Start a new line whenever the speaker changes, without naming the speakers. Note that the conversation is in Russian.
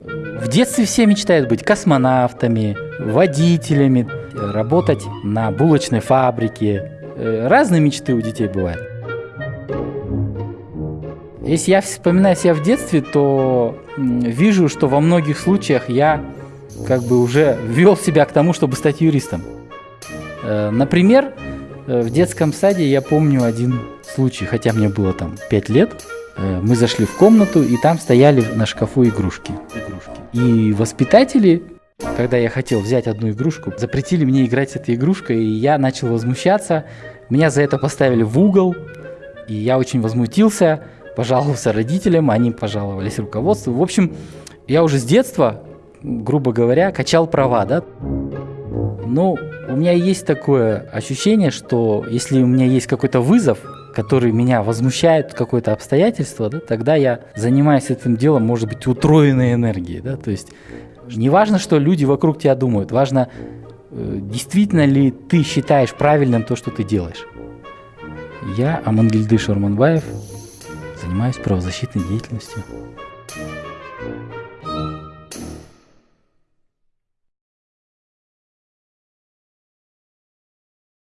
В детстве все мечтают быть космонавтами, водителями, работать на булочной фабрике. Э, разные мечты у детей бывают. Если я вспоминаю себя в детстве, то вижу, что во многих случаях я как бы уже вел себя к тому, чтобы стать юристом. Э, например, э, в детском саде я помню один случай, хотя мне было там 5 лет. Э, мы зашли в комнату, и там стояли на шкафу игрушки. игрушки. И воспитатели, когда я хотел взять одну игрушку, запретили мне играть с этой игрушкой, и я начал возмущаться. Меня за это поставили в угол, и я очень возмутился, пожаловался родителям, они пожаловались руководству. В общем, я уже с детства, грубо говоря, качал права, да. Ну, у меня есть такое ощущение, что если у меня есть какой-то вызов, который меня возмущает, какое-то обстоятельство, да, тогда я занимаюсь этим делом, может быть, утроенной энергией. Да, то есть не важно, что люди вокруг тебя думают, важно, э, действительно ли ты считаешь правильным то, что ты делаешь. Я, Амангельды Шорманбаев, занимаюсь правозащитной деятельностью.